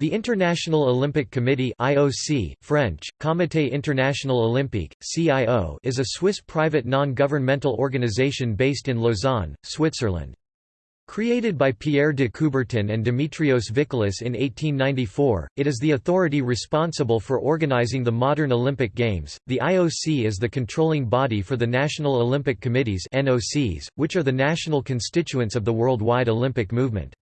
The International Olympic Committee IOC, French, Comité International Olympique, CIO is a Swiss private non-governmental organization based in Lausanne, Switzerland. Created by Pierre de Coubertin and Demetrios Vikelas in 1894, it is the authority responsible for organizing the modern Olympic Games. The IOC is the controlling body for the National Olympic Committees (NOCs), which are the national constituents of the worldwide Olympic movement.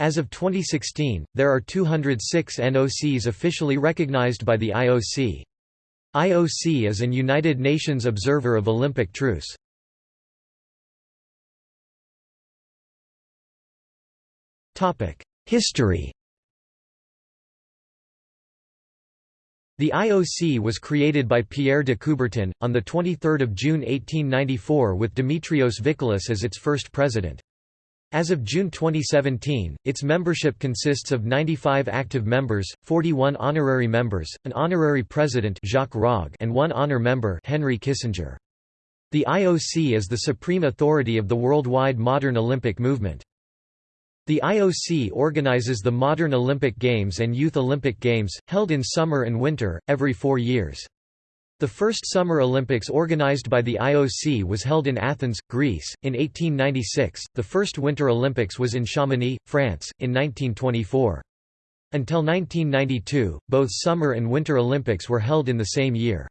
As of 2016, there are 206 NOCs officially recognized by the IOC. IOC is an United Nations observer of Olympic truce. History The IOC was created by Pierre de Coubertin, on 23 June 1894 with Demetrios Vikelas as its first president. As of June 2017, its membership consists of 95 active members, 41 honorary members, an honorary president Jacques Rogge and one honor member Henry Kissinger. The IOC is the supreme authority of the worldwide modern Olympic movement. The IOC organizes the Modern Olympic Games and Youth Olympic Games, held in summer and winter, every four years. The first Summer Olympics organized by the IOC was held in Athens, Greece, in 1896, the first Winter Olympics was in Chamonix, France, in 1924. Until 1992, both Summer and Winter Olympics were held in the same year.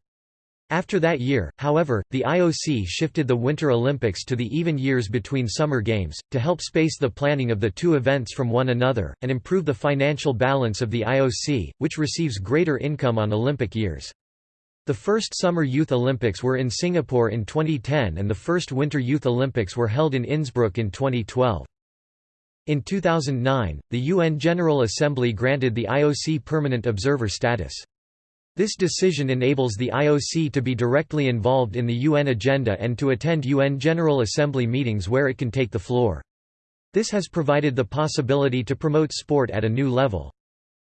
After that year, however, the IOC shifted the Winter Olympics to the even years between Summer Games, to help space the planning of the two events from one another, and improve the financial balance of the IOC, which receives greater income on Olympic years. The first Summer Youth Olympics were in Singapore in 2010 and the first Winter Youth Olympics were held in Innsbruck in 2012. In 2009, the UN General Assembly granted the IOC permanent observer status. This decision enables the IOC to be directly involved in the UN agenda and to attend UN General Assembly meetings where it can take the floor. This has provided the possibility to promote sport at a new level.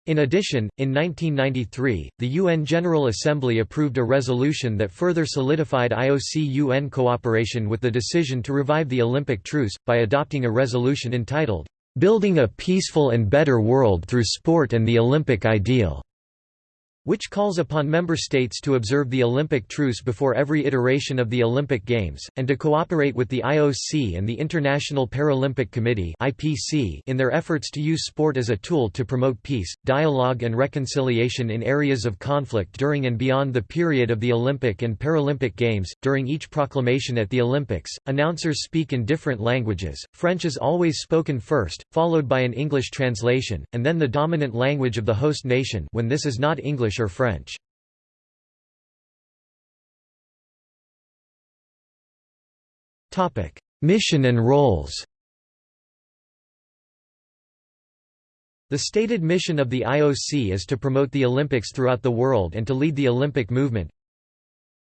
In addition, in 1993, the UN General Assembly approved a resolution that further solidified IOC-UN cooperation with the decision to revive the Olympic truce, by adopting a resolution entitled, "'Building a Peaceful and Better World Through Sport and the Olympic Ideal' which calls upon member states to observe the Olympic truce before every iteration of the Olympic Games, and to cooperate with the IOC and the International Paralympic Committee in their efforts to use sport as a tool to promote peace, dialogue and reconciliation in areas of conflict during and beyond the period of the Olympic and Paralympic Games. During each proclamation at the Olympics, announcers speak in different languages. French is always spoken first, followed by an English translation, and then the dominant language of the host nation when this is not English English or French. Mission and roles. The stated mission of the IOC is to promote the Olympics throughout the world and to lead the Olympic movement,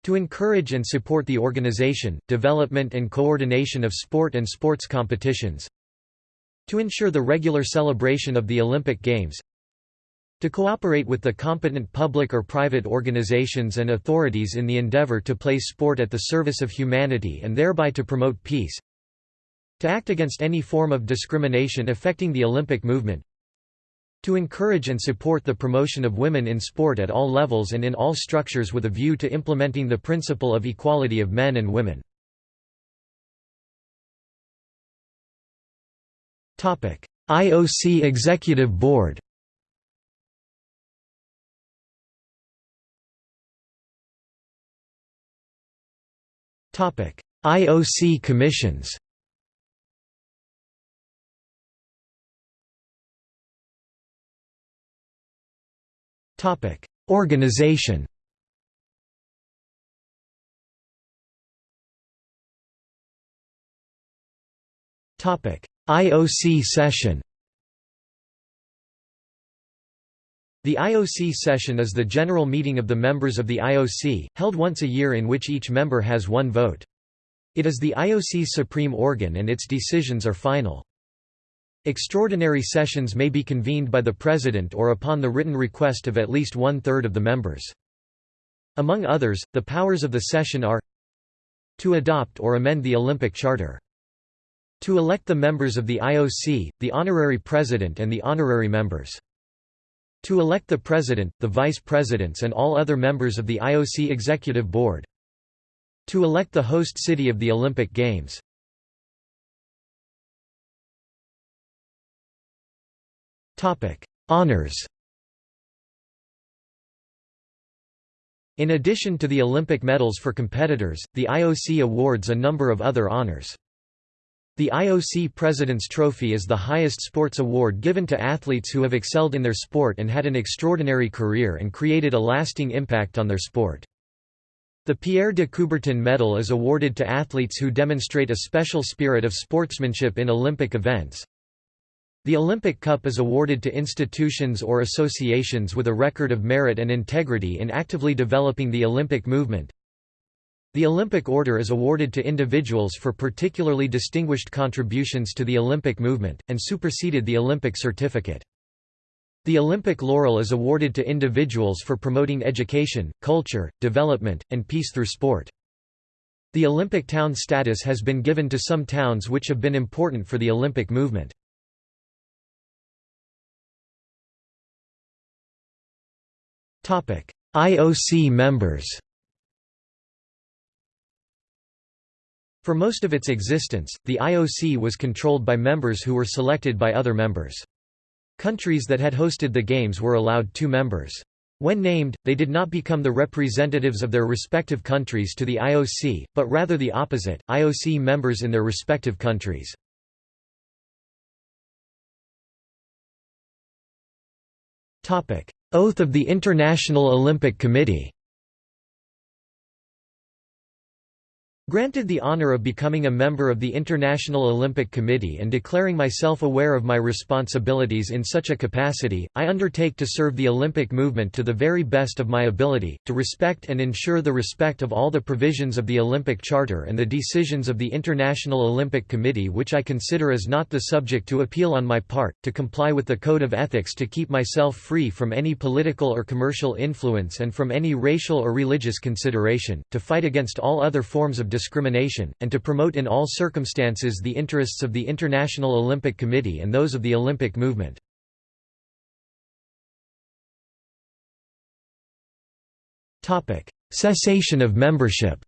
to encourage and support the organization, development and coordination of sport and sports competitions, to ensure the regular celebration of the Olympic Games, to cooperate with the competent public or private organizations and authorities in the endeavor to place sport at the service of humanity and thereby to promote peace. To act against any form of discrimination affecting the Olympic movement. To encourage and support the promotion of women in sport at all levels and in all structures with a view to implementing the principle of equality of men and women. IOC Executive Board IOC commissions. Organization. IOC session The IOC session is the general meeting of the members of the IOC, held once a year in which each member has one vote. It is the IOC's supreme organ and its decisions are final. Extraordinary sessions may be convened by the President or upon the written request of at least one-third of the members. Among others, the powers of the session are to adopt or amend the Olympic Charter to elect the members of the IOC, the honorary president and the honorary members To elect the president, the vice presidents and all other members of the IOC Executive Board. To elect the host city of the Olympic Games. Honours In addition to the Olympic medals for competitors, the IOC awards a number of other honors. The IOC President's Trophy is the highest sports award given to athletes who have excelled in their sport and had an extraordinary career and created a lasting impact on their sport. The Pierre de Coubertin Medal is awarded to athletes who demonstrate a special spirit of sportsmanship in Olympic events. The Olympic Cup is awarded to institutions or associations with a record of merit and integrity in actively developing the Olympic movement. The Olympic Order is awarded to individuals for particularly distinguished contributions to the Olympic movement, and superseded the Olympic certificate. The Olympic Laurel is awarded to individuals for promoting education, culture, development, and peace through sport. The Olympic town status has been given to some towns which have been important for the Olympic movement. IOC members For most of its existence, the IOC was controlled by members who were selected by other members. Countries that had hosted the Games were allowed two members. When named, they did not become the representatives of their respective countries to the IOC, but rather the opposite, IOC members in their respective countries. Oath of the International Olympic Committee Granted the honor of becoming a member of the International Olympic Committee and declaring myself aware of my responsibilities in such a capacity, I undertake to serve the Olympic movement to the very best of my ability, to respect and ensure the respect of all the provisions of the Olympic Charter and the decisions of the International Olympic Committee which I consider as not the subject to appeal on my part, to comply with the Code of Ethics to keep myself free from any political or commercial influence and from any racial or religious consideration, to fight against all other forms of discrimination, and to promote in all circumstances the interests of the International Olympic Committee and those of the Olympic movement. Topic cessation of membership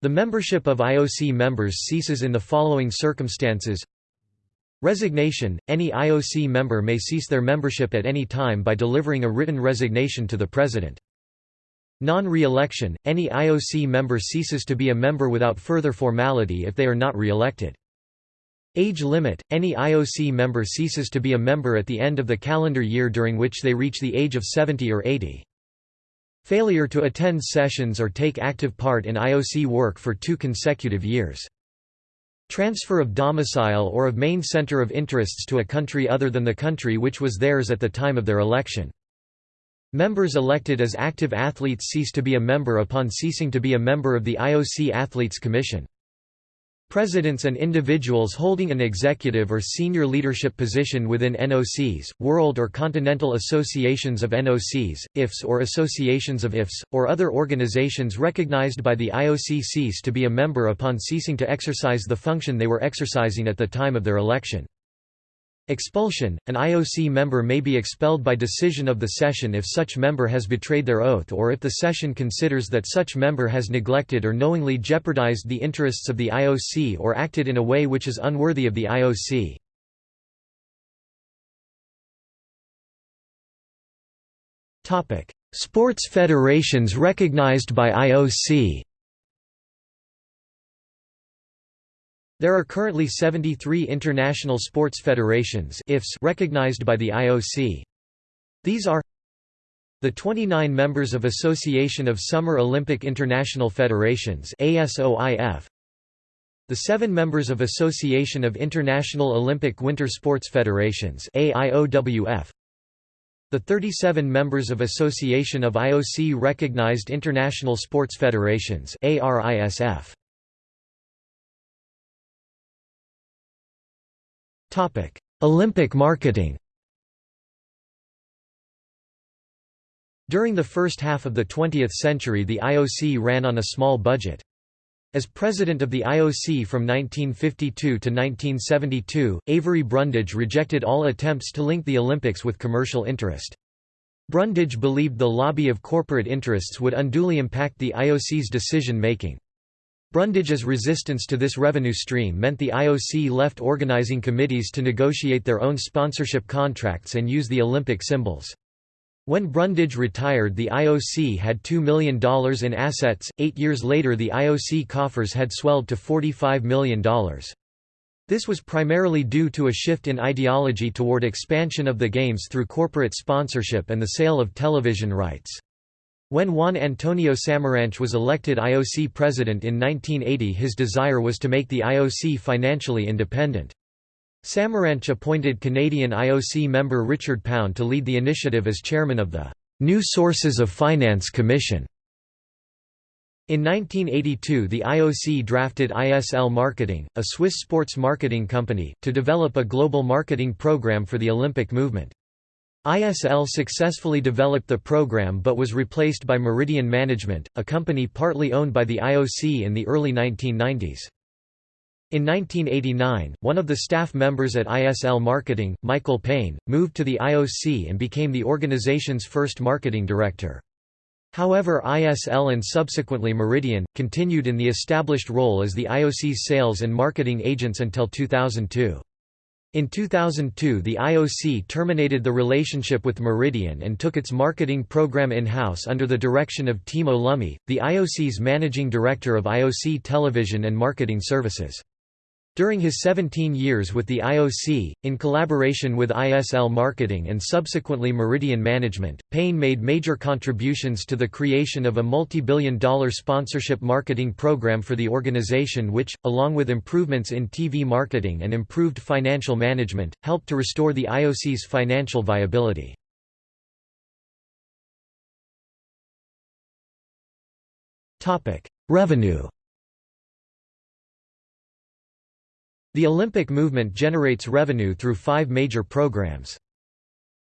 The membership of IOC members ceases in the following circumstances Resignation – Any IOC member may cease their membership at any time by delivering a written resignation to the President. Non-re-election – Any IOC member ceases to be a member without further formality if they are not re-elected. Age limit – Any IOC member ceases to be a member at the end of the calendar year during which they reach the age of 70 or 80. Failure to attend sessions or take active part in IOC work for two consecutive years. Transfer of domicile or of main center of interests to a country other than the country which was theirs at the time of their election. Members elected as active athletes cease to be a member upon ceasing to be a member of the IOC Athletes Commission. Presidents and individuals holding an executive or senior leadership position within NOCs, world or continental associations of NOCs, IFs or associations of IFs, or other organizations recognized by the IOC cease to be a member upon ceasing to exercise the function they were exercising at the time of their election. Expulsion – An IOC member may be expelled by decision of the session if such member has betrayed their oath or if the session considers that such member has neglected or knowingly jeopardized the interests of the IOC or acted in a way which is unworthy of the IOC. Sports federations recognized by IOC There are currently 73 international sports federations IFs recognized by the IOC. These are the 29 members of Association of Summer Olympic International Federations ASOIF, the seven members of Association of International Olympic Winter Sports Federations AIOWF, the 37 members of Association of IOC Recognized International Sports Federations ARISF. Olympic marketing. During the first half of the 20th century the IOC ran on a small budget. As president of the IOC from 1952 to 1972, Avery Brundage rejected all attempts to link the Olympics with commercial interest. Brundage believed the lobby of corporate interests would unduly impact the IOC's decision-making. Brundage's resistance to this revenue stream meant the IOC left organizing committees to negotiate their own sponsorship contracts and use the Olympic symbols. When Brundage retired the IOC had $2 million in assets, eight years later the IOC coffers had swelled to $45 million. This was primarily due to a shift in ideology toward expansion of the Games through corporate sponsorship and the sale of television rights. When Juan Antonio Samaranch was elected IOC president in 1980 his desire was to make the IOC financially independent. Samaranch appointed Canadian IOC member Richard Pound to lead the initiative as chairman of the New Sources of Finance Commission. In 1982 the IOC drafted ISL Marketing, a Swiss sports marketing company, to develop a global marketing program for the Olympic movement. ISL successfully developed the program but was replaced by Meridian Management, a company partly owned by the IOC in the early 1990s. In 1989, one of the staff members at ISL Marketing, Michael Payne, moved to the IOC and became the organization's first marketing director. However ISL and subsequently Meridian, continued in the established role as the IOC's sales and marketing agents until 2002. In 2002 the IOC terminated the relationship with Meridian and took its marketing program in-house under the direction of Timo Lumme, the IOC's managing director of IOC Television and Marketing Services. During his 17 years with the IOC, in collaboration with ISL Marketing and subsequently Meridian Management, Payne made major contributions to the creation of a multi-billion dollar sponsorship marketing program for the organization which, along with improvements in TV marketing and improved financial management, helped to restore the IOC's financial viability. Revenue The Olympic movement generates revenue through five major programs.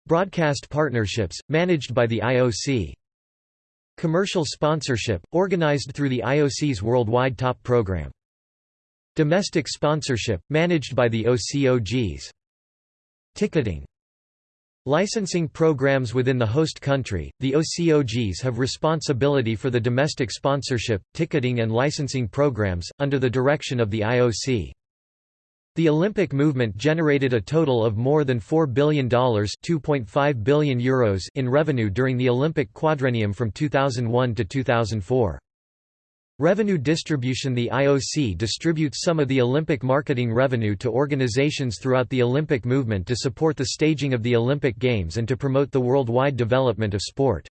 Broadcast partnerships, managed by the IOC. Commercial sponsorship, organized through the IOC's Worldwide Top Program. Domestic sponsorship, managed by the OCOGs. Ticketing Licensing programs within the host country, the OCOGs have responsibility for the domestic sponsorship, ticketing and licensing programs, under the direction of the IOC. The Olympic movement generated a total of more than $4 billion €2.5 billion Euros in revenue during the Olympic quadrennium from 2001 to 2004. Revenue distribution The IOC distributes some of the Olympic marketing revenue to organizations throughout the Olympic movement to support the staging of the Olympic Games and to promote the worldwide development of sport.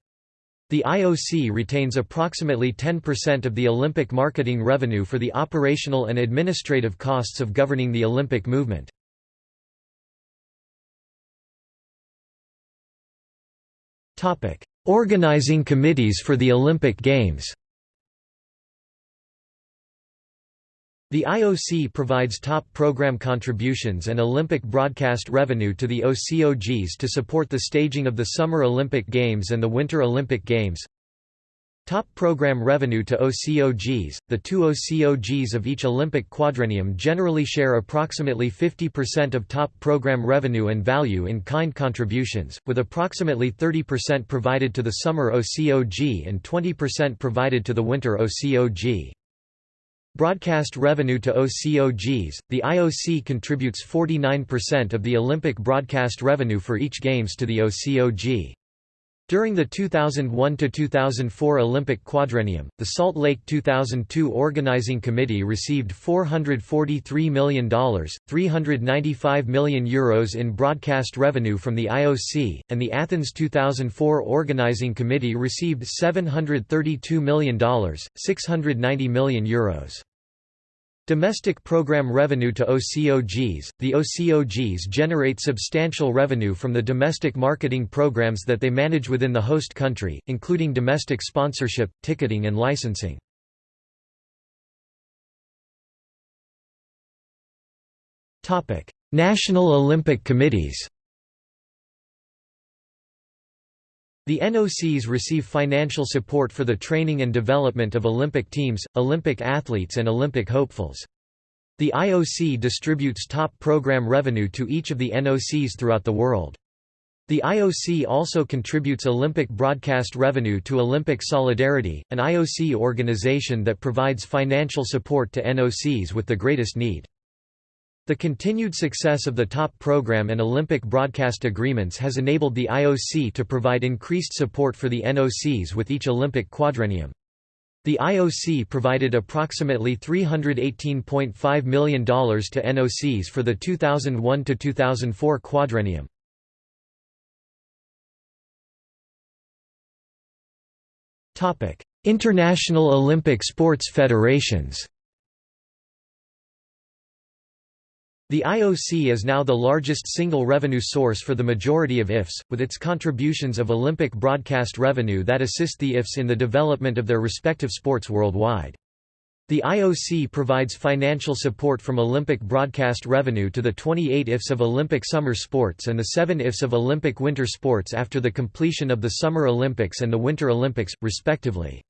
The IOC retains approximately 10% of the Olympic marketing revenue for the operational and administrative costs of governing the Olympic movement. Organizing committees for the Olympic Games The IOC provides top program contributions and Olympic broadcast revenue to the OCOGs to support the staging of the Summer Olympic Games and the Winter Olympic Games. Top program revenue to OCOGs – The two OCOGs of each Olympic quadrennium generally share approximately 50% of top program revenue and value in kind contributions, with approximately 30% provided to the Summer OCOG and 20% provided to the Winter OCOG. Broadcast revenue to OCOGs, the IOC contributes 49% of the Olympic broadcast revenue for each Games to the OCOG. During the 2001–2004 Olympic quadrennium, the Salt Lake 2002 Organizing Committee received $443 million, €395 million Euros in broadcast revenue from the IOC, and the Athens 2004 Organizing Committee received $732 million, €690 million Euros. Domestic program revenue to OCOGs – The OCOGs generate substantial revenue from the domestic marketing programs that they manage within the host country, including domestic sponsorship, ticketing and licensing. National Olympic Committees The NOCs receive financial support for the training and development of Olympic teams, Olympic athletes and Olympic hopefuls. The IOC distributes top program revenue to each of the NOCs throughout the world. The IOC also contributes Olympic broadcast revenue to Olympic Solidarity, an IOC organization that provides financial support to NOCs with the greatest need. The continued success of the top program and Olympic broadcast agreements has enabled the IOC to provide increased support for the NOCs with each Olympic quadrennium. The IOC provided approximately $318.5 million to NOCs for the 2001–2004 quadrennium. International Olympic Sports Federations The IOC is now the largest single revenue source for the majority of IFs, with its contributions of Olympic broadcast revenue that assist the IFs in the development of their respective sports worldwide. The IOC provides financial support from Olympic broadcast revenue to the 28 IFs of Olympic summer sports and the 7 IFs of Olympic winter sports after the completion of the Summer Olympics and the Winter Olympics, respectively.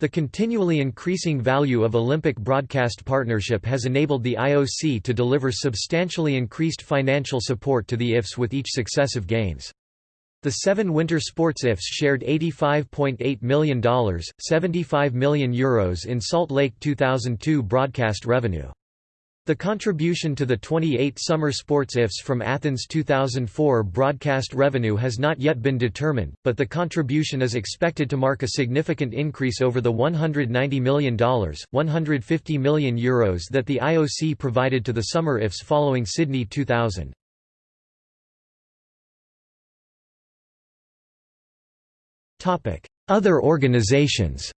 The continually increasing value of Olympic broadcast partnership has enabled the IOC to deliver substantially increased financial support to the IFs with each successive Games. The seven winter sports IFs shared $85.8 million, €75 million Euros in Salt Lake 2002 broadcast revenue. The contribution to the 28 summer sports IFs from Athens 2004 broadcast revenue has not yet been determined, but the contribution is expected to mark a significant increase over the $190 million, €150 million Euros that the IOC provided to the summer IFs following Sydney 2000. Other organizations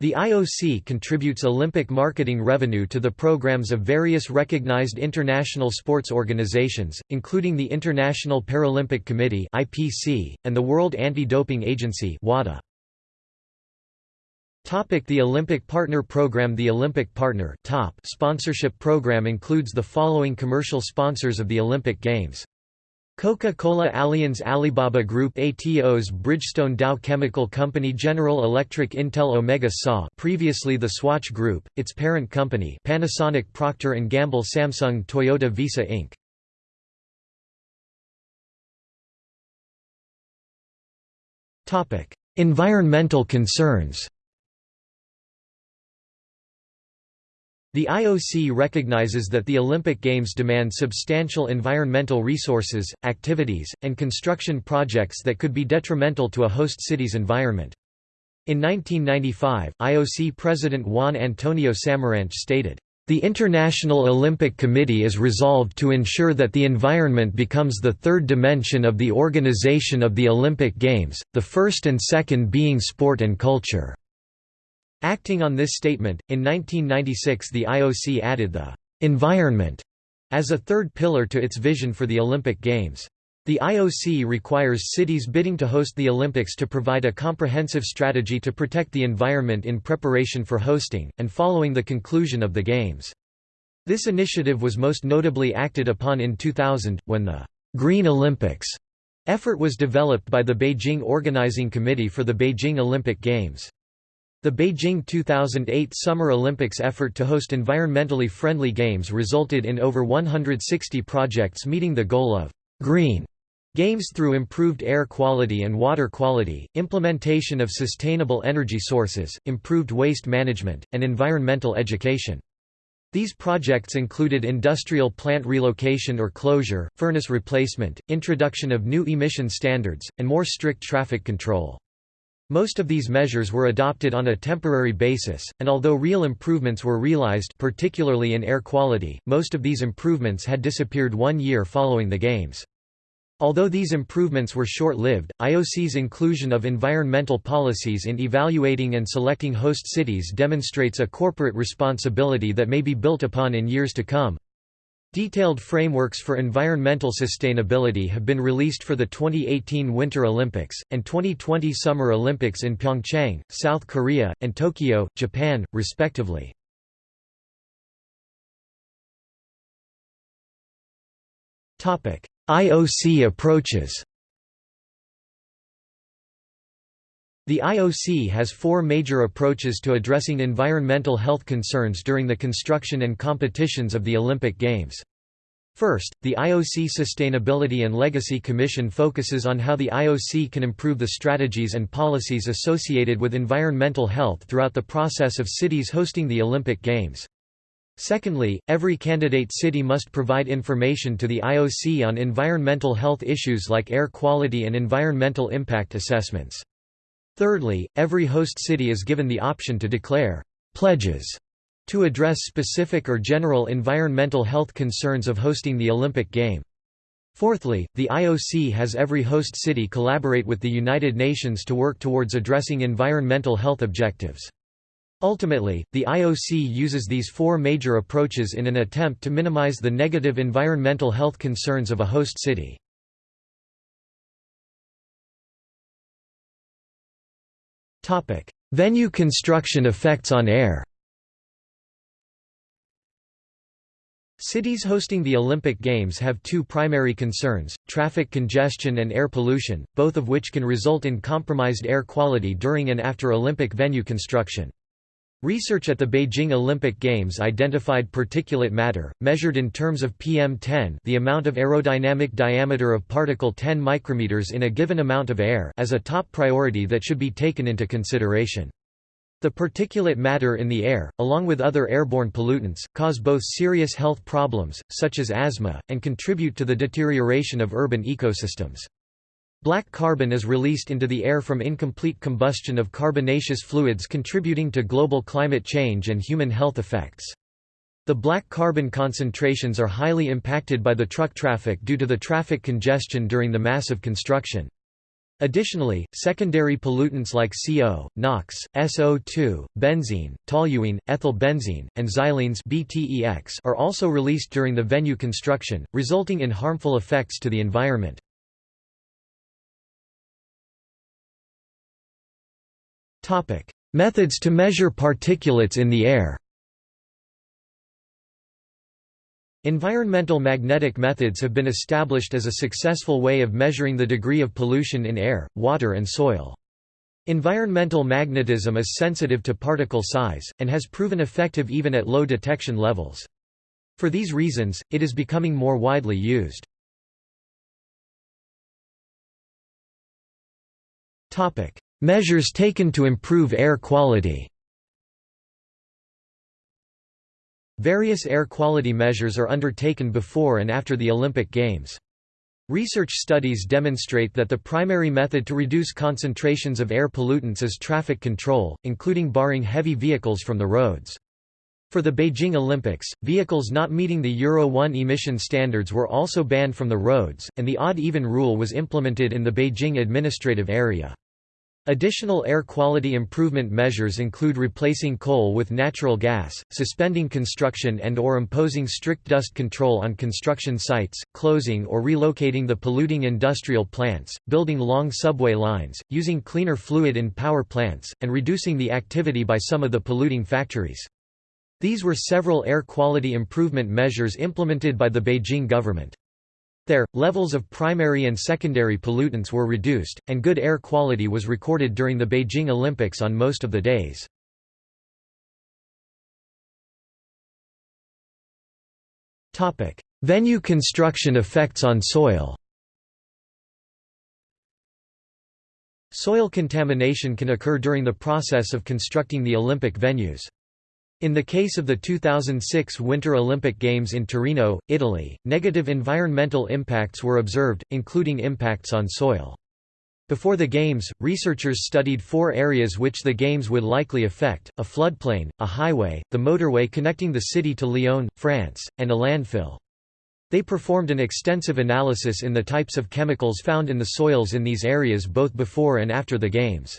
The IOC contributes Olympic marketing revenue to the programs of various recognized international sports organizations, including the International Paralympic Committee (IPC) and the World Anti-Doping Agency (WADA). Topic The Olympic Partner Program The Olympic Partner top sponsorship program includes the following commercial sponsors of the Olympic Games Coca-Cola Allianz Alibaba Group Atos Bridgestone Dow Chemical Company General Electric Intel Omega SAW previously the Swatch Group, its parent company Panasonic Procter & Gamble Samsung Toyota Visa Inc. Environmental concerns The IOC recognizes that the Olympic Games demand substantial environmental resources, activities, and construction projects that could be detrimental to a host city's environment. In 1995, IOC President Juan Antonio Samaranch stated, "...the International Olympic Committee is resolved to ensure that the environment becomes the third dimension of the organization of the Olympic Games, the first and second being sport and culture." Acting on this statement, in 1996 the IOC added the «environment» as a third pillar to its vision for the Olympic Games. The IOC requires cities bidding to host the Olympics to provide a comprehensive strategy to protect the environment in preparation for hosting, and following the conclusion of the Games. This initiative was most notably acted upon in 2000, when the «Green Olympics» effort was developed by the Beijing Organizing Committee for the Beijing Olympic Games. The Beijing 2008 Summer Olympics effort to host environmentally friendly games resulted in over 160 projects meeting the goal of «green» games through improved air quality and water quality, implementation of sustainable energy sources, improved waste management, and environmental education. These projects included industrial plant relocation or closure, furnace replacement, introduction of new emission standards, and more strict traffic control. Most of these measures were adopted on a temporary basis, and although real improvements were realized particularly in air quality, most of these improvements had disappeared one year following the Games. Although these improvements were short-lived, IOC's inclusion of environmental policies in evaluating and selecting host cities demonstrates a corporate responsibility that may be built upon in years to come. Detailed frameworks for environmental sustainability have been released for the 2018 Winter Olympics, and 2020 Summer Olympics in Pyeongchang, South Korea, and Tokyo, Japan, respectively. IOC approaches The IOC has four major approaches to addressing environmental health concerns during the construction and competitions of the Olympic Games. First, the IOC Sustainability and Legacy Commission focuses on how the IOC can improve the strategies and policies associated with environmental health throughout the process of cities hosting the Olympic Games. Secondly, every candidate city must provide information to the IOC on environmental health issues like air quality and environmental impact assessments. Thirdly, every host city is given the option to declare «pledges» to address specific or general environmental health concerns of hosting the Olympic game. Fourthly, the IOC has every host city collaborate with the United Nations to work towards addressing environmental health objectives. Ultimately, the IOC uses these four major approaches in an attempt to minimize the negative environmental health concerns of a host city. Venue construction effects on air Cities hosting the Olympic Games have two primary concerns, traffic congestion and air pollution, both of which can result in compromised air quality during and after Olympic venue construction. Research at the Beijing Olympic Games identified particulate matter, measured in terms of PM10 the amount of aerodynamic diameter of particle 10 micrometers in a given amount of air as a top priority that should be taken into consideration. The particulate matter in the air, along with other airborne pollutants, cause both serious health problems, such as asthma, and contribute to the deterioration of urban ecosystems. Black carbon is released into the air from incomplete combustion of carbonaceous fluids contributing to global climate change and human health effects. The black carbon concentrations are highly impacted by the truck traffic due to the traffic congestion during the massive construction. Additionally, secondary pollutants like CO, NOx, SO2, benzene, toluene, ethyl benzene, and xylenes BTEX are also released during the venue construction, resulting in harmful effects to the environment. Methods to measure particulates in the air Environmental magnetic methods have been established as a successful way of measuring the degree of pollution in air, water and soil. Environmental magnetism is sensitive to particle size, and has proven effective even at low detection levels. For these reasons, it is becoming more widely used. Measures taken to improve air quality Various air quality measures are undertaken before and after the Olympic Games. Research studies demonstrate that the primary method to reduce concentrations of air pollutants is traffic control, including barring heavy vehicles from the roads. For the Beijing Olympics, vehicles not meeting the Euro 1 emission standards were also banned from the roads, and the odd-even rule was implemented in the Beijing administrative area. Additional air quality improvement measures include replacing coal with natural gas, suspending construction and or imposing strict dust control on construction sites, closing or relocating the polluting industrial plants, building long subway lines, using cleaner fluid in power plants, and reducing the activity by some of the polluting factories. These were several air quality improvement measures implemented by the Beijing government. There, levels of primary and secondary pollutants were reduced, and good air quality was recorded during the Beijing Olympics on most of the days. Venue construction effects on soil Soil contamination can occur during the process of constructing the Olympic venues. In the case of the 2006 Winter Olympic Games in Torino, Italy, negative environmental impacts were observed, including impacts on soil. Before the Games, researchers studied four areas which the Games would likely affect, a floodplain, a highway, the motorway connecting the city to Lyon, France, and a landfill. They performed an extensive analysis in the types of chemicals found in the soils in these areas both before and after the Games.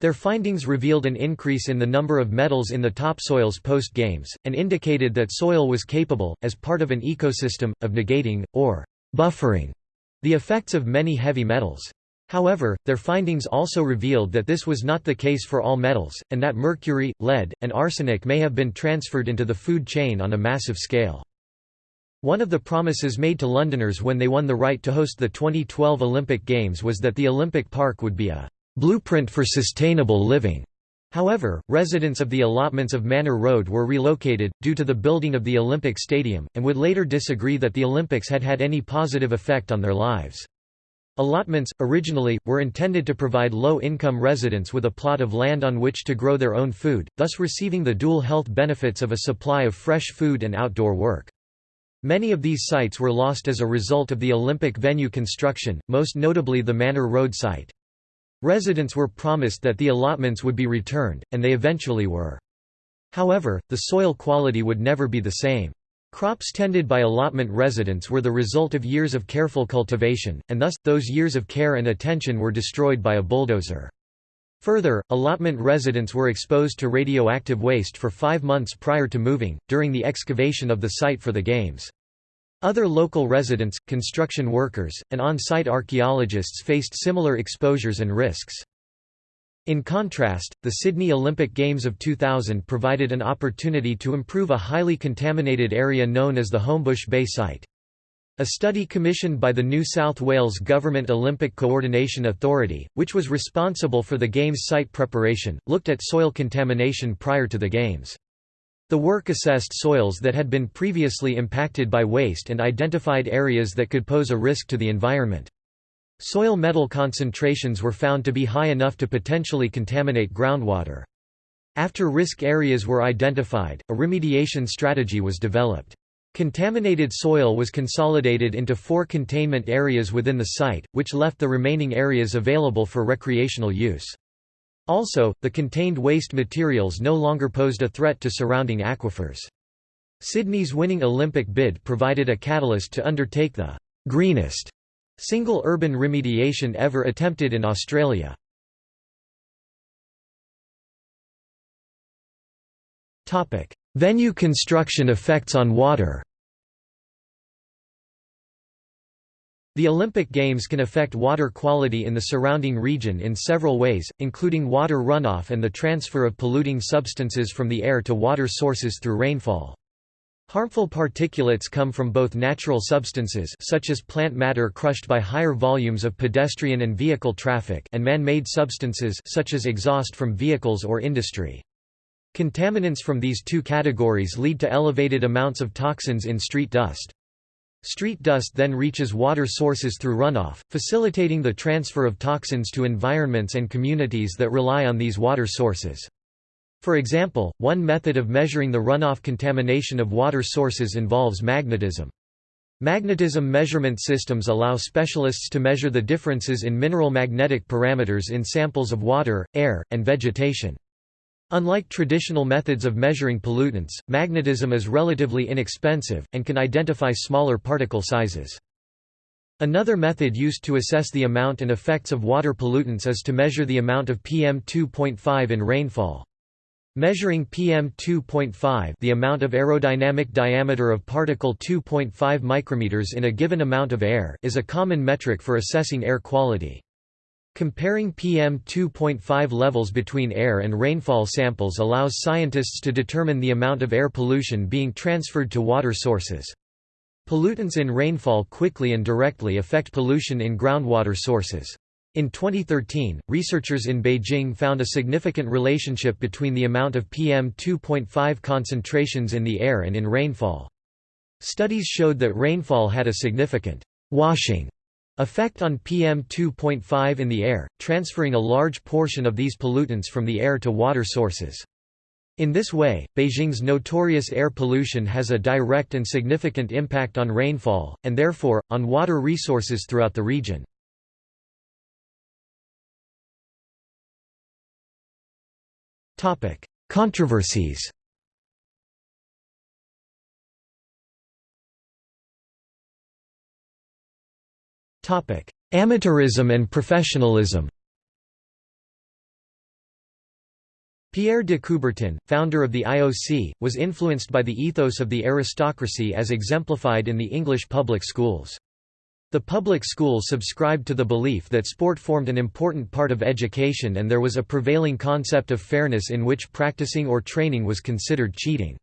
Their findings revealed an increase in the number of metals in the topsoils post-games, and indicated that soil was capable, as part of an ecosystem, of negating, or buffering, the effects of many heavy metals. However, their findings also revealed that this was not the case for all metals, and that mercury, lead, and arsenic may have been transferred into the food chain on a massive scale. One of the promises made to Londoners when they won the right to host the 2012 Olympic Games was that the Olympic Park would be a blueprint for sustainable living. However, residents of the allotments of Manor Road were relocated, due to the building of the Olympic Stadium, and would later disagree that the Olympics had had any positive effect on their lives. Allotments, originally, were intended to provide low-income residents with a plot of land on which to grow their own food, thus receiving the dual health benefits of a supply of fresh food and outdoor work. Many of these sites were lost as a result of the Olympic venue construction, most notably the Manor Road site. Residents were promised that the allotments would be returned, and they eventually were. However, the soil quality would never be the same. Crops tended by allotment residents were the result of years of careful cultivation, and thus, those years of care and attention were destroyed by a bulldozer. Further, allotment residents were exposed to radioactive waste for five months prior to moving, during the excavation of the site for the Games. Other local residents, construction workers, and on-site archaeologists faced similar exposures and risks. In contrast, the Sydney Olympic Games of 2000 provided an opportunity to improve a highly contaminated area known as the Homebush Bay site. A study commissioned by the New South Wales Government Olympic Coordination Authority, which was responsible for the Games site preparation, looked at soil contamination prior to the Games. The work assessed soils that had been previously impacted by waste and identified areas that could pose a risk to the environment. Soil metal concentrations were found to be high enough to potentially contaminate groundwater. After risk areas were identified, a remediation strategy was developed. Contaminated soil was consolidated into four containment areas within the site, which left the remaining areas available for recreational use. Also, the contained waste materials no longer posed a threat to surrounding aquifers. Sydney's winning Olympic bid provided a catalyst to undertake the greenest single urban remediation ever attempted in Australia. Venue construction effects on water The Olympic Games can affect water quality in the surrounding region in several ways, including water runoff and the transfer of polluting substances from the air to water sources through rainfall. Harmful particulates come from both natural substances such as plant matter crushed by higher volumes of pedestrian and vehicle traffic and man-made substances such as exhaust from vehicles or industry. Contaminants from these two categories lead to elevated amounts of toxins in street dust. Street dust then reaches water sources through runoff, facilitating the transfer of toxins to environments and communities that rely on these water sources. For example, one method of measuring the runoff contamination of water sources involves magnetism. Magnetism measurement systems allow specialists to measure the differences in mineral magnetic parameters in samples of water, air, and vegetation. Unlike traditional methods of measuring pollutants, magnetism is relatively inexpensive, and can identify smaller particle sizes. Another method used to assess the amount and effects of water pollutants is to measure the amount of PM2.5 in rainfall. Measuring PM2.5 the amount of aerodynamic diameter of particle 2.5 micrometers in a given amount of air is a common metric for assessing air quality. Comparing PM2.5 levels between air and rainfall samples allows scientists to determine the amount of air pollution being transferred to water sources. Pollutants in rainfall quickly and directly affect pollution in groundwater sources. In 2013, researchers in Beijing found a significant relationship between the amount of PM2.5 concentrations in the air and in rainfall. Studies showed that rainfall had a significant washing Effect on PM2.5 in the air, transferring a large portion of these pollutants from the air to water sources. In this way, Beijing's notorious air pollution has a direct and significant impact on rainfall, and therefore, on water resources throughout the region. Controversies Amateurism and professionalism Pierre de Coubertin, founder of the IOC, was influenced by the ethos of the aristocracy as exemplified in the English public schools. The public school subscribed to the belief that sport formed an important part of education and there was a prevailing concept of fairness in which practicing or training was considered cheating.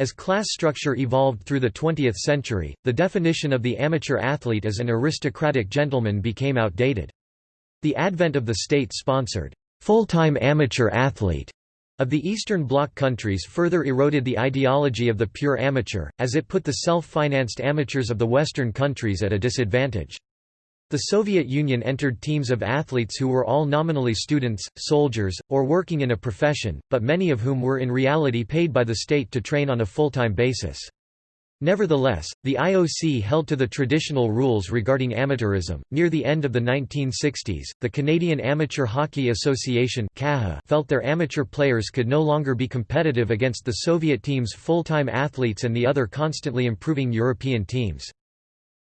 As class structure evolved through the 20th century, the definition of the amateur athlete as an aristocratic gentleman became outdated. The advent of the state-sponsored, full-time amateur athlete of the Eastern Bloc countries further eroded the ideology of the pure amateur, as it put the self-financed amateurs of the Western countries at a disadvantage. The Soviet Union entered teams of athletes who were all nominally students, soldiers, or working in a profession, but many of whom were in reality paid by the state to train on a full-time basis. Nevertheless, the IOC held to the traditional rules regarding amateurism. Near the end of the 1960s, the Canadian Amateur Hockey Association felt their amateur players could no longer be competitive against the Soviet team's full-time athletes and the other constantly improving European teams.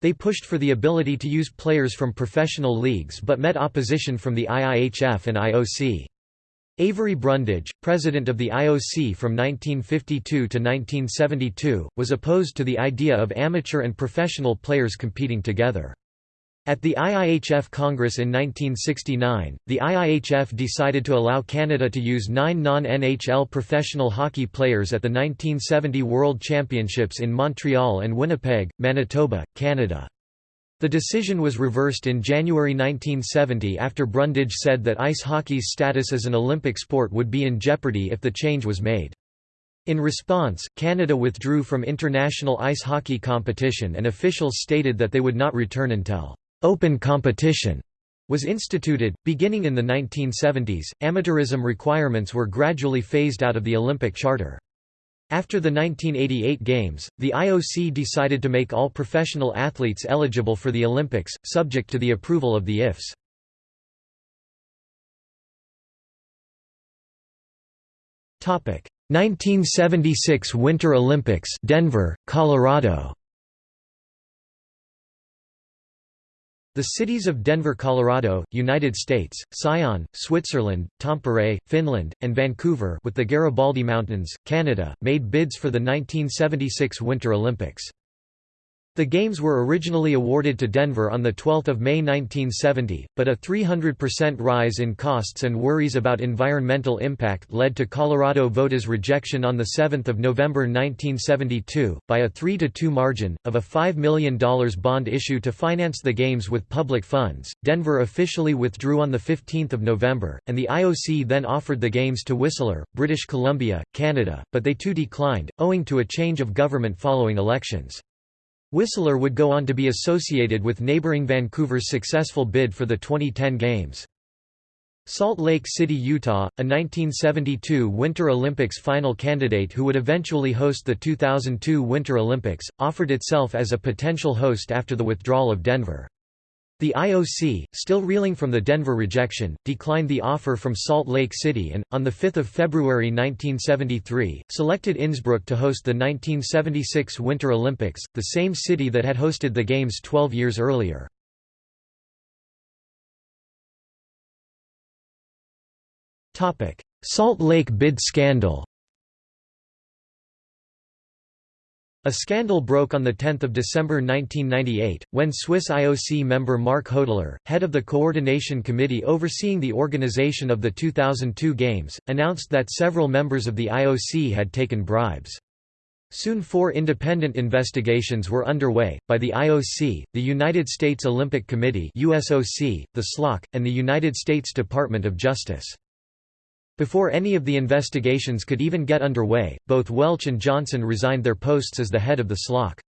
They pushed for the ability to use players from professional leagues but met opposition from the IIHF and IOC. Avery Brundage, president of the IOC from 1952 to 1972, was opposed to the idea of amateur and professional players competing together. At the IIHF Congress in 1969, the IIHF decided to allow Canada to use nine non-NHL professional hockey players at the 1970 World Championships in Montreal and Winnipeg, Manitoba, Canada. The decision was reversed in January 1970 after Brundage said that ice hockey's status as an Olympic sport would be in jeopardy if the change was made. In response, Canada withdrew from international ice hockey competition and officials stated that they would not return until open competition was instituted. Beginning in the 1970s, amateurism requirements were gradually phased out of the Olympic Charter. After the 1988 Games, the IOC decided to make all professional athletes eligible for the Olympics, subject to the approval of the IFs. Topic: 1976 Winter Olympics, Denver, Colorado. The cities of Denver, Colorado, United States, Sion, Switzerland, Tampere, Finland, and Vancouver with the Garibaldi Mountains, Canada, made bids for the 1976 Winter Olympics. The Games were originally awarded to Denver on 12 May 1970, but a 300% rise in costs and worries about environmental impact led to Colorado VOTA's rejection on 7 November 1972, by a 3–2 margin, of a $5 million bond issue to finance the Games with public funds. Denver officially withdrew on 15 November, and the IOC then offered the Games to Whistler, British Columbia, Canada, but they too declined, owing to a change of government following elections. Whistler would go on to be associated with neighboring Vancouver's successful bid for the 2010 Games. Salt Lake City, Utah, a 1972 Winter Olympics final candidate who would eventually host the 2002 Winter Olympics, offered itself as a potential host after the withdrawal of Denver. The IOC, still reeling from the Denver rejection, declined the offer from Salt Lake City and, on 5 February 1973, selected Innsbruck to host the 1976 Winter Olympics, the same city that had hosted the Games 12 years earlier. Salt Lake bid scandal A scandal broke on 10 December 1998, when Swiss IOC member Marc Hodler, head of the coordination committee overseeing the organization of the 2002 Games, announced that several members of the IOC had taken bribes. Soon four independent investigations were underway, by the IOC, the United States Olympic Committee USOC, the SLOC, and the United States Department of Justice. Before any of the investigations could even get underway, both Welch and Johnson resigned their posts as the head of the SLOC.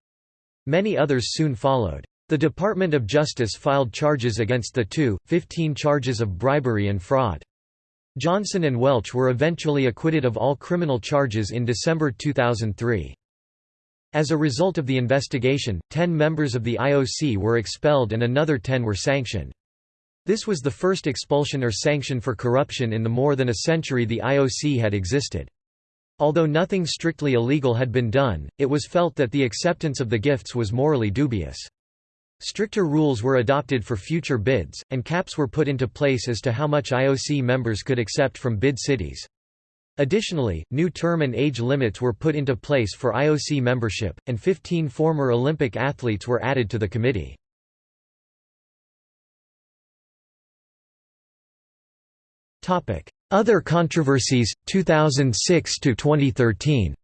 Many others soon followed. The Department of Justice filed charges against the two, 15 charges of bribery and fraud. Johnson and Welch were eventually acquitted of all criminal charges in December 2003. As a result of the investigation, 10 members of the IOC were expelled and another 10 were sanctioned. This was the first expulsion or sanction for corruption in the more than a century the IOC had existed. Although nothing strictly illegal had been done, it was felt that the acceptance of the gifts was morally dubious. Stricter rules were adopted for future bids, and caps were put into place as to how much IOC members could accept from bid cities. Additionally, new term and age limits were put into place for IOC membership, and 15 former Olympic athletes were added to the committee. Other controversies 2006 to 2013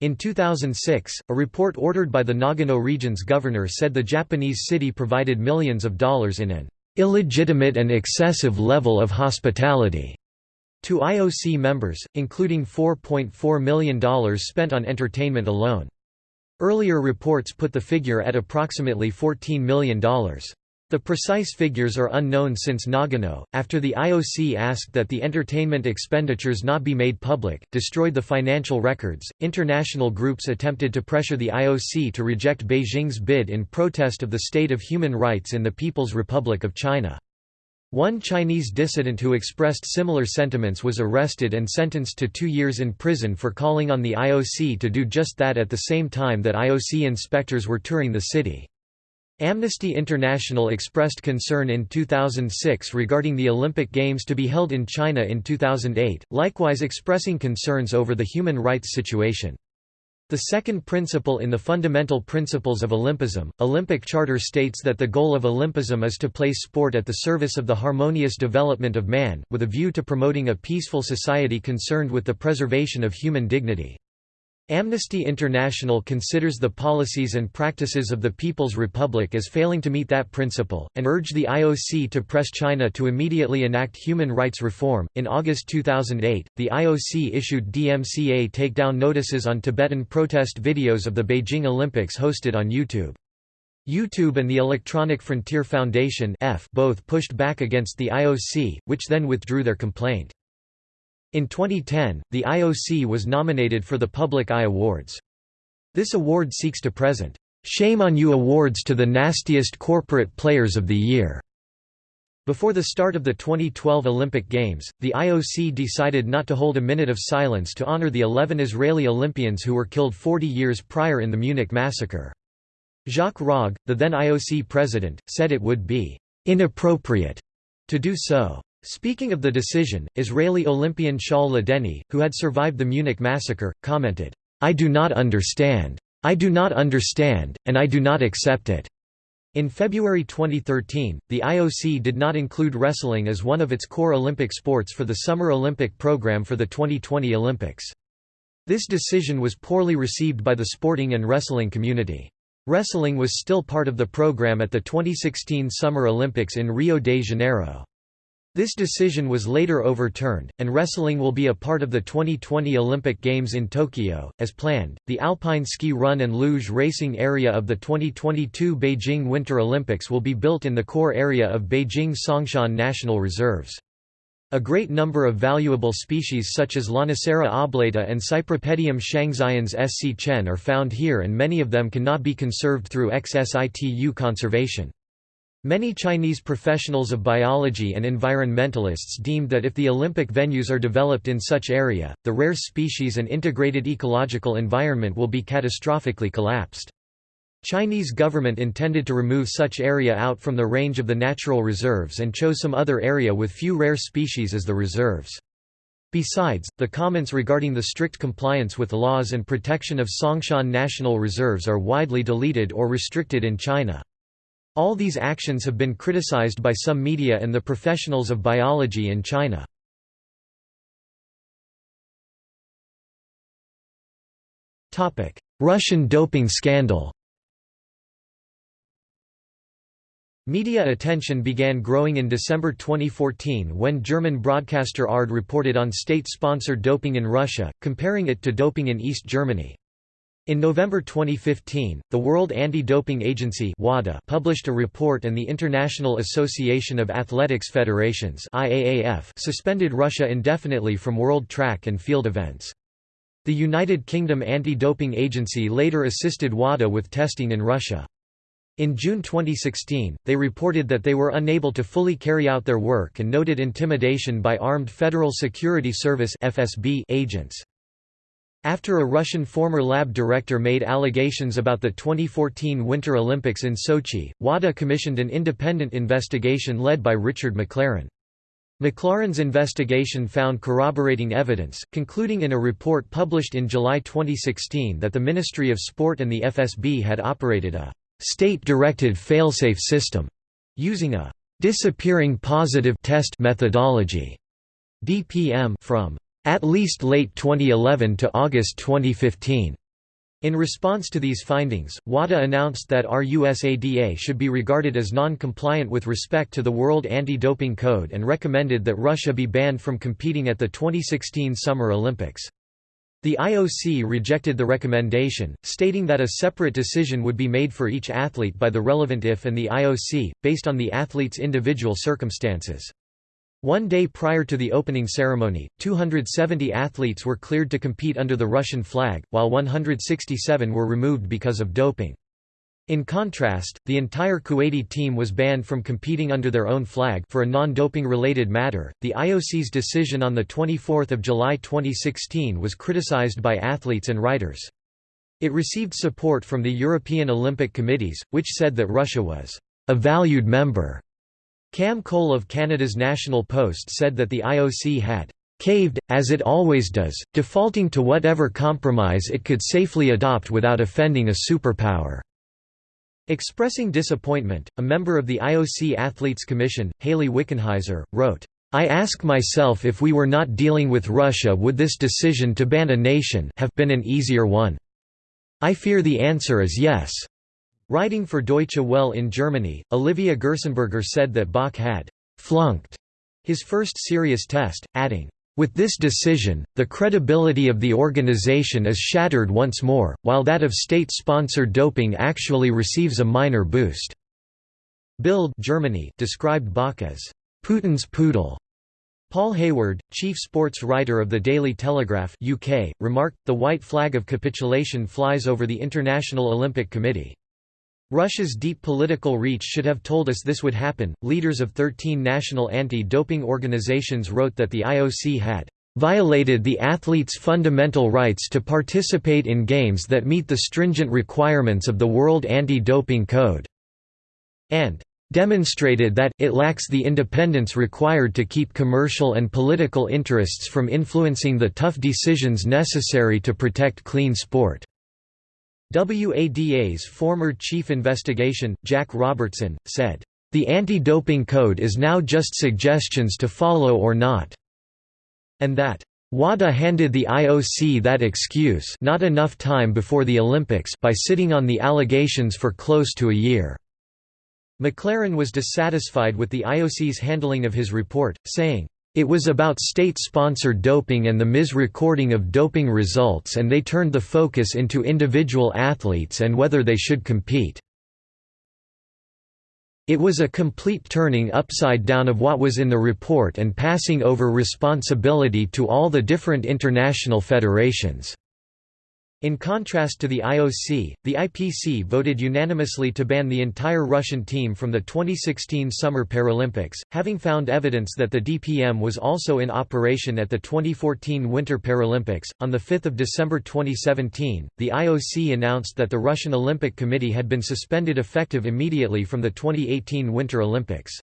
In 2006, a report ordered by the Nagano region's governor said the Japanese city provided millions of dollars in an illegitimate and excessive level of hospitality to IOC members, including $4.4 million spent on entertainment alone. Earlier reports put the figure at approximately $14 million. The precise figures are unknown since Nagano, after the IOC asked that the entertainment expenditures not be made public, destroyed the financial records. International groups attempted to pressure the IOC to reject Beijing's bid in protest of the state of human rights in the People's Republic of China. One Chinese dissident who expressed similar sentiments was arrested and sentenced to two years in prison for calling on the IOC to do just that at the same time that IOC inspectors were touring the city. Amnesty International expressed concern in 2006 regarding the Olympic Games to be held in China in 2008, likewise expressing concerns over the human rights situation. The second principle in the Fundamental Principles of Olympism, Olympic Charter states that the goal of Olympism is to place sport at the service of the harmonious development of man, with a view to promoting a peaceful society concerned with the preservation of human dignity. Amnesty International considers the policies and practices of the People's Republic as failing to meet that principle, and urged the IOC to press China to immediately enact human rights reform. In August 2008, the IOC issued DMCA takedown notices on Tibetan protest videos of the Beijing Olympics hosted on YouTube. YouTube and the Electronic Frontier Foundation both pushed back against the IOC, which then withdrew their complaint. In 2010, the IOC was nominated for the Public Eye Awards. This award seeks to present, "'Shame on You Awards to the nastiest corporate players of the year' Before the start of the 2012 Olympic Games, the IOC decided not to hold a minute of silence to honor the 11 Israeli Olympians who were killed 40 years prior in the Munich massacre. Jacques Rogge, the then IOC president, said it would be «inappropriate» to do so. Speaking of the decision, Israeli Olympian Shaul Ladany, who had survived the Munich massacre, commented, "'I do not understand. I do not understand, and I do not accept it.'" In February 2013, the IOC did not include wrestling as one of its core Olympic sports for the Summer Olympic program for the 2020 Olympics. This decision was poorly received by the sporting and wrestling community. Wrestling was still part of the program at the 2016 Summer Olympics in Rio de Janeiro. This decision was later overturned, and wrestling will be a part of the 2020 Olympic Games in Tokyo, as planned. The alpine ski run and luge racing area of the 2022 Beijing Winter Olympics will be built in the core area of Beijing Songshan National Reserves. A great number of valuable species such as Lonicera oblata and Cypripedium shanxiense sc chen are found here and many of them cannot be conserved through ex-situ conservation. Many Chinese professionals of biology and environmentalists deemed that if the Olympic venues are developed in such area, the rare species and integrated ecological environment will be catastrophically collapsed. Chinese government intended to remove such area out from the range of the natural reserves and chose some other area with few rare species as the reserves. Besides, the comments regarding the strict compliance with laws and protection of Songshan National Reserves are widely deleted or restricted in China. All these actions have been criticized by some media and the professionals of biology in China. Russian doping scandal Media attention began growing in December 2014 when German broadcaster ARD reported on state-sponsored doping in Russia, comparing it to doping in East Germany. In November 2015, the World Anti-Doping Agency WADA published a report and the International Association of Athletics Federations IAAF suspended Russia indefinitely from world track and field events. The United Kingdom Anti-Doping Agency later assisted WADA with testing in Russia. In June 2016, they reported that they were unable to fully carry out their work and noted intimidation by armed Federal Security Service (FSB) agents. After a Russian former lab director made allegations about the 2014 Winter Olympics in Sochi, WADA commissioned an independent investigation led by Richard McLaren. McLaren's investigation found corroborating evidence, concluding in a report published in July 2016 that the Ministry of Sport and the FSB had operated a state-directed failsafe system, using a disappearing positive test methodology (DPM) from at least late 2011 to August 2015. In response to these findings, WADA announced that RUSADA should be regarded as non-compliant with respect to the World Anti-Doping Code and recommended that Russia be banned from competing at the 2016 Summer Olympics. The IOC rejected the recommendation, stating that a separate decision would be made for each athlete by the relevant IF and the IOC, based on the athlete's individual circumstances. One day prior to the opening ceremony, 270 athletes were cleared to compete under the Russian flag, while 167 were removed because of doping. In contrast, the entire Kuwaiti team was banned from competing under their own flag for a non-doping related matter. The IOC's decision on the 24th of July 2016 was criticized by athletes and writers. It received support from the European Olympic Committees, which said that Russia was a valued member Cam Cole of Canada's National Post said that the IOC had caved, as it always does, defaulting to whatever compromise it could safely adopt without offending a superpower." Expressing disappointment, a member of the IOC Athletes Commission, Hayley Wickenheiser, wrote, I ask myself if we were not dealing with Russia would this decision to ban a nation have been an easier one. I fear the answer is yes. Writing for Deutsche Welle in Germany, Olivia Gerstenberger said that Bach had «flunked» his first serious test, adding, with this decision, the credibility of the organization is shattered once more, while that of state-sponsored doping actually receives a minor boost. Bild Germany described Bach as Putin's poodle. Paul Hayward, chief sports writer of the Daily Telegraph UK, remarked, the white flag of capitulation flies over the International Olympic Committee. Russia's deep political reach should have told us this would happen. Leaders of 13 national anti doping organizations wrote that the IOC had violated the athletes' fundamental rights to participate in games that meet the stringent requirements of the World Anti Doping Code, and demonstrated that, it lacks the independence required to keep commercial and political interests from influencing the tough decisions necessary to protect clean sport. WADA's former chief investigation, Jack Robertson, said, "...the anti-doping code is now just suggestions to follow or not," and that, WADA handed the IOC that excuse not enough time before the Olympics by sitting on the allegations for close to a year. McLaren was dissatisfied with the IOC's handling of his report, saying, it was about state-sponsored doping and the mis-recording of doping results and they turned the focus into individual athletes and whether they should compete. It was a complete turning upside down of what was in the report and passing over responsibility to all the different international federations. In contrast to the IOC, the IPC voted unanimously to ban the entire Russian team from the 2016 Summer Paralympics, having found evidence that the DPM was also in operation at the 2014 Winter Paralympics. On 5 December 2017, the IOC announced that the Russian Olympic Committee had been suspended effective immediately from the 2018 Winter Olympics.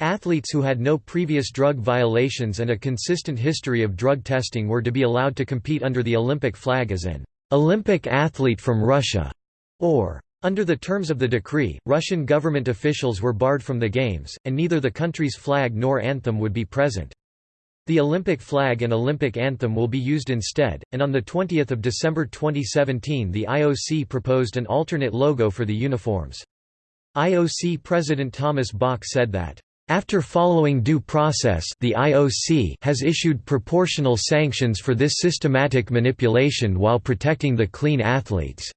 Athletes who had no previous drug violations and a consistent history of drug testing were to be allowed to compete under the Olympic flag as an Olympic athlete from Russia, or under the terms of the decree, Russian government officials were barred from the Games, and neither the country's flag nor anthem would be present. The Olympic flag and Olympic anthem will be used instead, and on 20 December 2017 the IOC proposed an alternate logo for the uniforms. IOC President Thomas Bach said that after following due process the IOC has issued proportional sanctions for this systematic manipulation while protecting the clean athletes.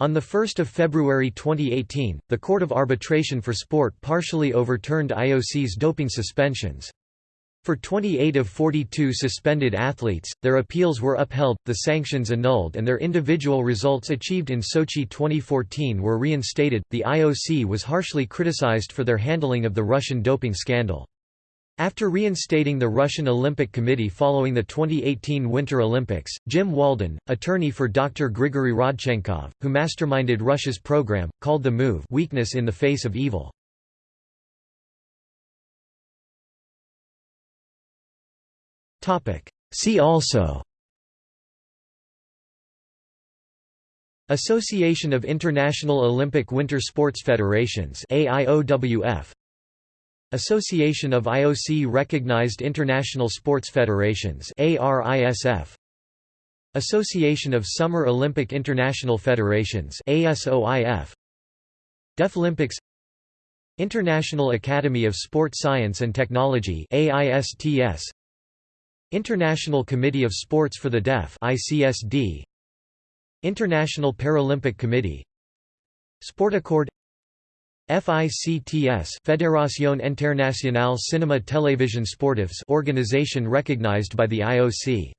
On 1 February 2018, the Court of Arbitration for Sport partially overturned IOC's doping suspensions. For 28 of 42 suspended athletes, their appeals were upheld, the sanctions annulled, and their individual results achieved in Sochi 2014 were reinstated. The IOC was harshly criticized for their handling of the Russian doping scandal. After reinstating the Russian Olympic Committee following the 2018 Winter Olympics, Jim Walden, attorney for Dr. Grigory Rodchenkov, who masterminded Russia's program, called the move weakness in the face of evil. See also Association of International Olympic Winter Sports Federations AIOWF Association of IOC recognized international sports federations ARISF Association of Summer Olympic International Federations ASOIF Deaflympics International Academy of Sport Science and Technology AISTS International Committee of Sports for the Deaf ICSD International Paralympic Committee. Sportaccord FICTS Fédération Internationale Cinéma Télévision Sportifs organization recognized by the IOC